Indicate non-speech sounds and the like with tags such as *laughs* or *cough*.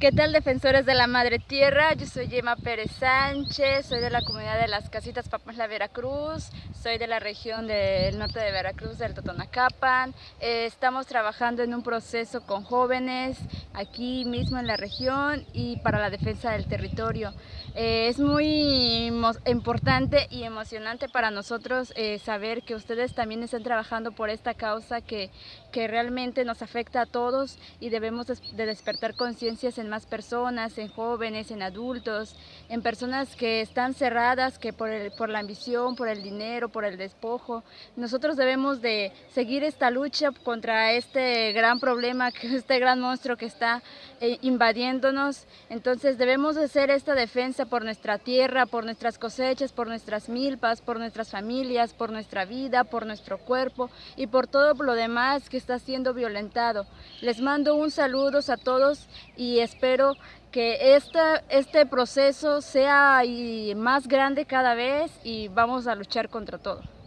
¿Qué tal defensores de la Madre Tierra? Yo soy Gemma Pérez Sánchez, soy de la comunidad de las Casitas La Veracruz, soy de la región del norte de Veracruz, del Totonacapan. Eh, estamos trabajando en un proceso con jóvenes aquí mismo en la región y para la defensa del territorio. Eh, es muy importante y emocionante para nosotros eh, saber que ustedes también están trabajando por esta causa que, que realmente nos afecta a todos y debemos de despertar conciencias en más personas, en jóvenes, en adultos, en personas que están cerradas, que por, el, por la ambición, por el dinero, por el despojo. Nosotros debemos de seguir esta lucha contra este gran problema, *laughs* este gran monstruo que está eh, invadiéndonos. Entonces debemos de hacer esta defensa por nuestra tierra, por nuestras cosechas, por nuestras milpas, por nuestras familias, por nuestra vida, por nuestro cuerpo y por todo lo demás que está siendo violentado. Les mando un saludo a todos y espero que este proceso sea más grande cada vez y vamos a luchar contra todo.